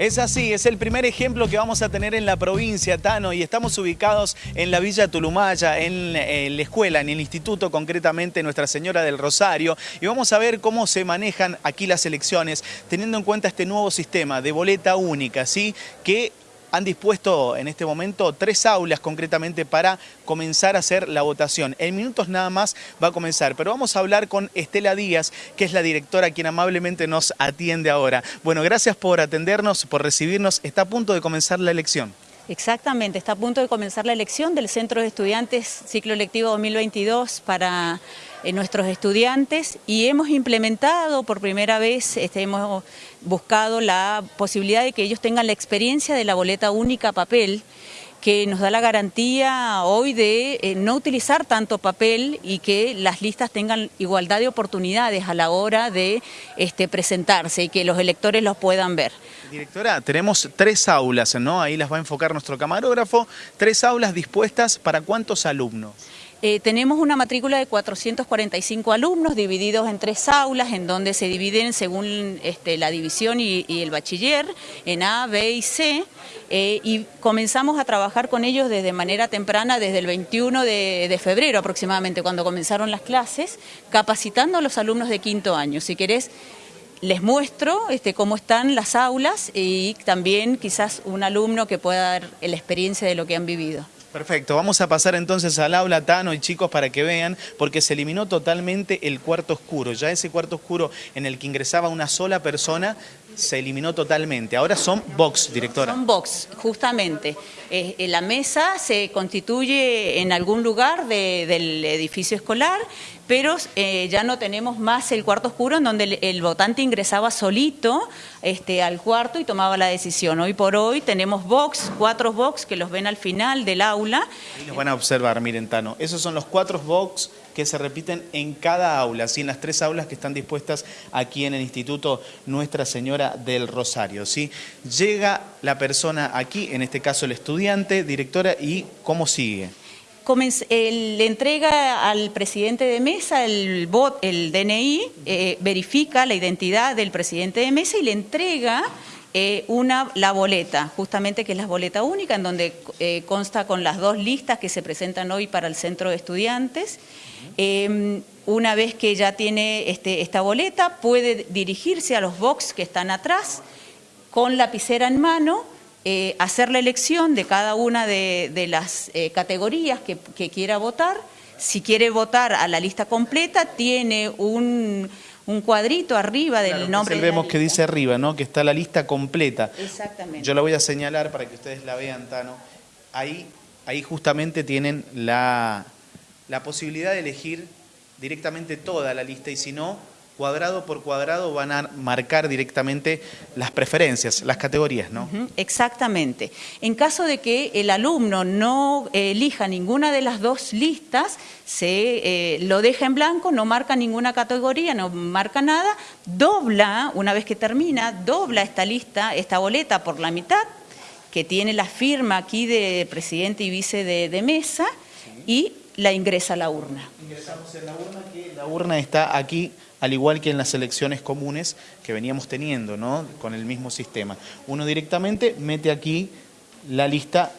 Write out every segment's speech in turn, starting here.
Es así, es el primer ejemplo que vamos a tener en la provincia, Tano, y estamos ubicados en la Villa Tulumaya, en, la escuela, en el instituto, concretamente Nuestra Señora del Rosario, y vamos a ver cómo se manejan aquí las elecciones, teniendo en cuenta este nuevo sistema de boleta única, ¿sí? que han dispuesto en este momento tres aulas concretamente para comenzar a hacer la votación. En minutos nada más va a comenzar, pero vamos a hablar con Estela Díaz, que es la directora quien amablemente nos atiende ahora. Bueno, gracias por atendernos, por recibirnos. Está a punto de comenzar la elección. Exactamente, está a punto de comenzar la elección del Centro de Estudiantes Ciclo Electivo 2022 para eh, nuestros estudiantes y hemos implementado por primera vez, este, hemos buscado la posibilidad de que ellos tengan la experiencia de la boleta única papel que nos da la garantía hoy de eh, no utilizar tanto papel y que las listas tengan igualdad de oportunidades a la hora de este, presentarse y que los electores los puedan ver. Directora, tenemos tres aulas, ¿no? Ahí las va a enfocar nuestro camarógrafo. Tres aulas dispuestas para cuántos alumnos. Eh, tenemos una matrícula de 445 alumnos divididos en tres aulas, en donde se dividen según este, la división y, el bachiller, en A, B y C, eh, y comenzamos a trabajar con ellos desde manera temprana, desde el 21 de, febrero aproximadamente, cuando comenzaron las clases, capacitando a los alumnos de quinto año. Si querés, les muestro este, cómo están las aulas y también quizás un alumno que pueda dar la experiencia de lo que han vivido. Perfecto, vamos a pasar entonces al aula, Tano y chicos, para que vean, porque se eliminó totalmente el cuarto oscuro. Ya ese cuarto oscuro en el que ingresaba una sola persona se eliminó totalmente. Ahora son box, directora. Son box, justamente. Eh, eh, la mesa se constituye en algún lugar del edificio escolar, pero eh, ya no tenemos más el cuarto oscuro en donde el, votante ingresaba solito este, al cuarto y tomaba la decisión. Hoy por hoy tenemos box, cuatro box que los ven al final del aula. Ahí los van a observar, miren Tano, esos son los cuatro box que se repiten en cada aula, ¿sí? en las tres aulas que están dispuestas aquí en el Instituto Nuestra Señora del Rosario. ¿sí? Llega la persona aquí, en este caso el estudiante, directora, y ¿cómo sigue? le entrega al presidente de mesa el, bot, el DNI, eh, verifica la identidad del presidente de mesa y le entrega eh, una, la boleta, justamente que es la boleta única, en donde eh, consta con las dos listas que se presentan hoy para el centro de estudiantes. Em, una vez que ya tiene este, esta boleta, puede dirigirse a los box que están atrás con lapicera en mano, eh, hacer la elección de cada una de, las categorías que, que quiera votar. Si quiere votar a la lista completa, tiene un un cuadrito arriba del nombre. vemos que dice arriba, ¿no? Que está la lista completa. Exactamente. Yo la voy a señalar para que ustedes la vean, Tano. Ahí, ahí justamente tienen la, la posibilidad de elegir directamente toda la lista y si no, cuadrado por cuadrado van a marcar directamente las preferencias, las categorías, ¿no? Exactamente. En caso de que el alumno no elija ninguna de las dos listas, se eh, lo deja en blanco, no marca ninguna categoría, no marca nada, dobla, una vez que termina, dobla esta lista, esta boleta por la mitad, que tiene la firma aquí de presidente y vice de, mesa, y la ingresa a la urna. Ingresamos en la urna, que la urna está aquí al igual que en las elecciones comunes que veníamos teniendo, ¿no? Con el mismo sistema. Uno directamente mete aquí la lista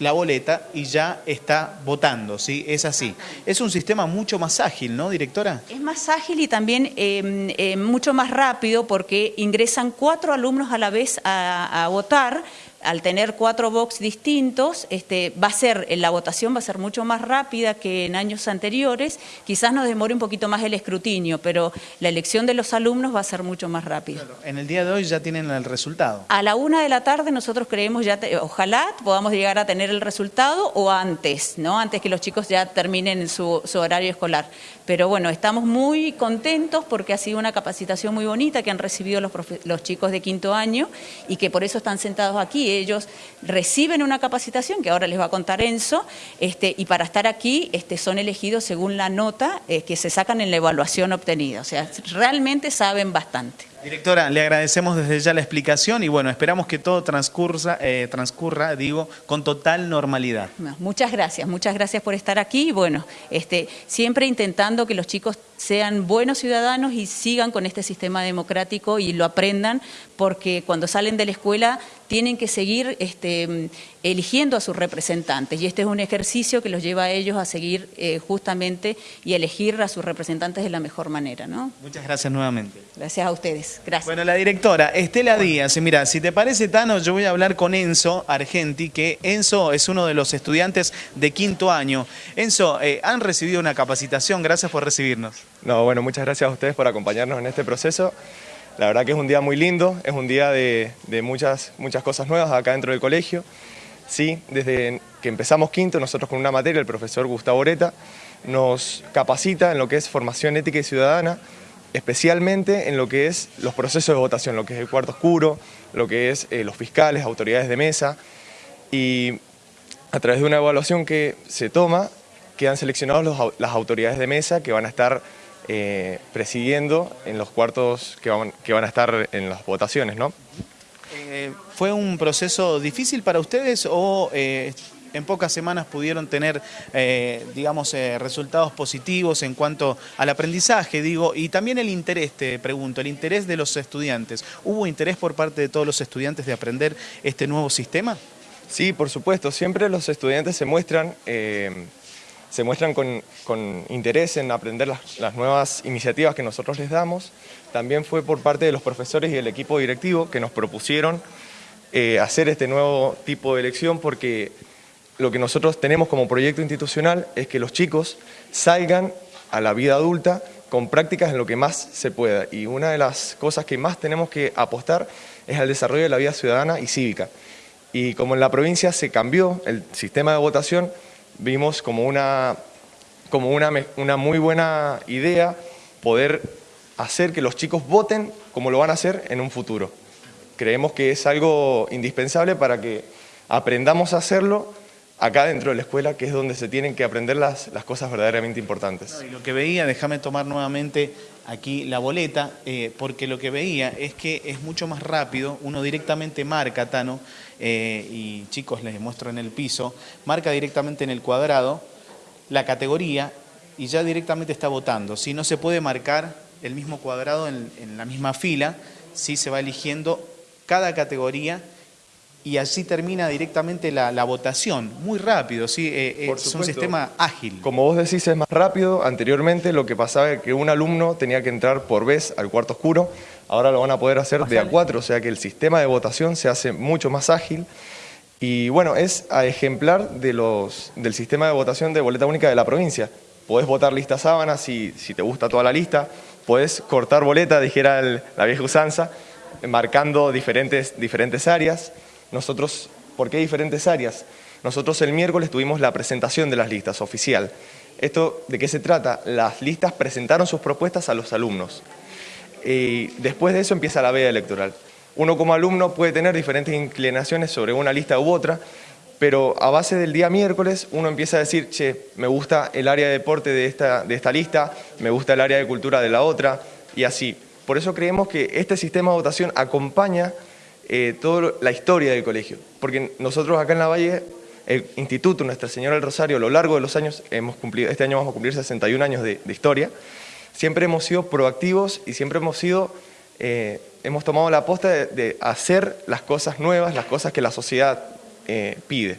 la boleta y ya está votando, ¿sí? Es así. Es un sistema mucho más ágil, ¿no, directora? Es más ágil y también em, em, mucho más rápido porque ingresan cuatro alumnos a la vez a, a votar, al tener cuatro box distintos, este, va a ser, la votación va a ser mucho más rápida que en años anteriores, quizás nos demore un poquito más el escrutinio, pero la elección de los alumnos va a ser mucho más rápida. En el día de hoy ya tienen el resultado. A la una de la tarde nosotros creemos ya, ojalá podamos llegar a tener el resultado o antes, ¿no? Antes que los chicos ya terminen su, su horario escolar. Pero bueno, estamos muy contentos porque ha sido una capacitación muy bonita que han recibido los, los chicos de quinto año y que por eso están sentados aquí ellos reciben una capacitación que ahora les va a contar Enzo, este, y para estar aquí este, son elegidos según la nota eh, que se sacan en la evaluación obtenida. O sea, realmente saben bastante. Directora, le agradecemos desde ya la explicación y bueno, esperamos que todo transcurra, eh, transcurra digo, con total normalidad. Muchas gracias, muchas gracias por estar aquí y bueno, este, siempre intentando que los chicos sean buenos ciudadanos y sigan con este sistema democrático y lo aprendan, porque cuando salen de la escuela tienen que seguir este, eligiendo a sus representantes y este es un ejercicio que los lleva a ellos a seguir eh, justamente y elegir a sus representantes de la mejor manera. ¿no? Muchas gracias nuevamente. Gracias a ustedes. Gracias. Bueno, la directora Estela Díaz, mira, si te parece Tano, yo voy a hablar con Enzo Argenti, que Enzo es uno de los estudiantes de quinto año. Enzo, eh, han recibido una capacitación, gracias por recibirnos. No, bueno, muchas gracias a ustedes por acompañarnos en este proceso. La verdad que es un día muy lindo, es un día de, muchas, muchas cosas nuevas acá dentro del colegio. Sí, desde que empezamos quinto, nosotros con una materia, el profesor Gustavo Oreta, nos capacita en lo que es formación ética y ciudadana, especialmente en lo que es los procesos de votación, lo que es el cuarto oscuro, lo que es eh, los fiscales, autoridades de mesa, y a través de una evaluación que se toma, quedan seleccionados las autoridades de mesa que van a estar eh, presidiendo en los cuartos que van, que van a estar en las votaciones, ¿no? Eh, ¿Fue un proceso difícil para ustedes o eh, en pocas semanas pudieron tener, digamos, resultados positivos en cuanto al aprendizaje, digo, y también el interés, te pregunto, el interés de los estudiantes. ¿Hubo interés por parte de todos los estudiantes de aprender este nuevo sistema? Sí, por supuesto, siempre los estudiantes se muestran se muestran con, interés en aprender las, nuevas iniciativas que nosotros les damos. También fue por parte de los profesores y el equipo directivo que nos propusieron eh, hacer este nuevo tipo de elección porque lo que nosotros tenemos como proyecto institucional es que los chicos salgan a la vida adulta con prácticas en lo que más se pueda. Y una de las cosas que más tenemos que apostar es al desarrollo de la vida ciudadana y cívica. Y como en la provincia se cambió el sistema de votación, vimos como una, como una, una muy buena idea poder hacer que los chicos voten como lo van a hacer en un futuro. Creemos que es algo indispensable para que aprendamos a hacerlo acá dentro de la escuela, que es donde se tienen que aprender las, las cosas verdaderamente importantes. lo que veía, déjame tomar nuevamente aquí la boleta, eh, porque lo que veía es que es mucho más rápido, uno directamente marca, Tano, eh, y chicos les muestro en el piso, marca directamente en el cuadrado la categoría y ya directamente está votando. Si no se puede marcar el mismo cuadrado en, en la misma fila, si se va eligiendo cada categoría y así termina directamente la, votación, muy rápido, ¿sí? Eh, eh, es un sistema ágil. Como vos decís, es más rápido. Anteriormente lo que pasaba es que un alumno tenía que entrar por vez al cuarto oscuro, ahora lo van a poder hacer de a cuatro, o sea que el sistema de votación se hace mucho más ágil. Y bueno, es a ejemplar de los, del sistema de votación de boleta única de la provincia. Podés votar lista sábana si, si te gusta toda la lista, podés cortar boleta, dijera la vieja usanza, marcando diferentes, diferentes áreas. Nosotros, ¿por qué diferentes áreas? Nosotros el miércoles tuvimos la presentación de las listas oficial. ¿Esto de qué se trata? Las listas presentaron sus propuestas a los alumnos. Y después de eso empieza la veda electoral. Uno como alumno puede tener diferentes inclinaciones sobre una lista u otra, pero a base del día miércoles uno empieza a decir, che, me gusta el área de deporte de esta, de esta lista, me gusta el área de cultura de la otra, y así. Por eso creemos que este sistema de votación acompaña eh, toda la historia del colegio. Porque nosotros acá en La Valle, el Instituto Nuestra Señora del Rosario, a lo largo de los años, hemos cumplido, este año vamos a cumplir 61 años de, historia, siempre hemos sido proactivos y siempre hemos sido, eh, hemos tomado la aposta de, hacer las cosas nuevas, las cosas que la sociedad eh, pide.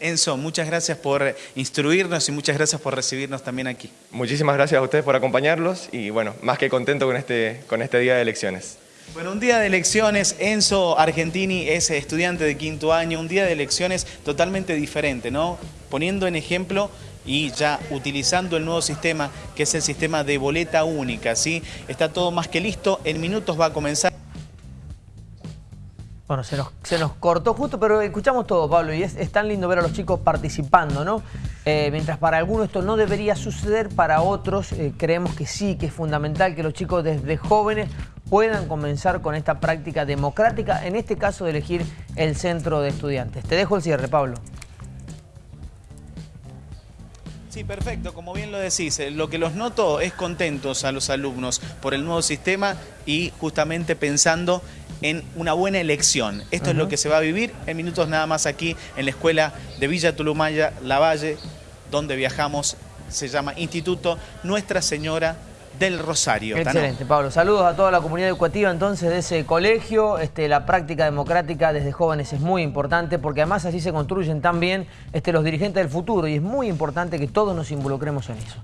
Enzo, muchas gracias por instruirnos y muchas gracias por recibirnos también aquí. Muchísimas gracias a ustedes por acompañarlos y bueno, más que contento con este, con este día de elecciones. Bueno, un día de elecciones, Enzo Argentini es estudiante de quinto año, un día de elecciones totalmente diferente, ¿no? Poniendo en ejemplo y ya utilizando el nuevo sistema, que es el sistema de boleta única, ¿sí? Está todo más que listo, en minutos va a comenzar. Bueno, se nos, se nos cortó justo, pero escuchamos todo, Pablo, y es, tan lindo ver a los chicos participando, ¿no? Eh, mientras para algunos esto no debería suceder, para otros eh, creemos que sí, que es fundamental que los chicos desde jóvenes puedan comenzar con esta práctica democrática, en este caso de elegir el centro de estudiantes. Te dejo el cierre, Pablo. Sí, perfecto, como bien lo decís, eh, lo que los noto es contentos a los alumnos por el nuevo sistema y justamente pensando en una buena elección. Esto es lo que se va a vivir en minutos nada más aquí en la escuela de Villa Tulumaya, La Valle, donde viajamos, se llama Instituto Nuestra Señora del Rosario. Excelente, Pablo. Saludos a toda la comunidad educativa entonces de ese colegio. Este, la práctica democrática desde jóvenes es muy importante porque además así se construyen también este, los dirigentes del futuro y es muy importante que todos nos involucremos en eso.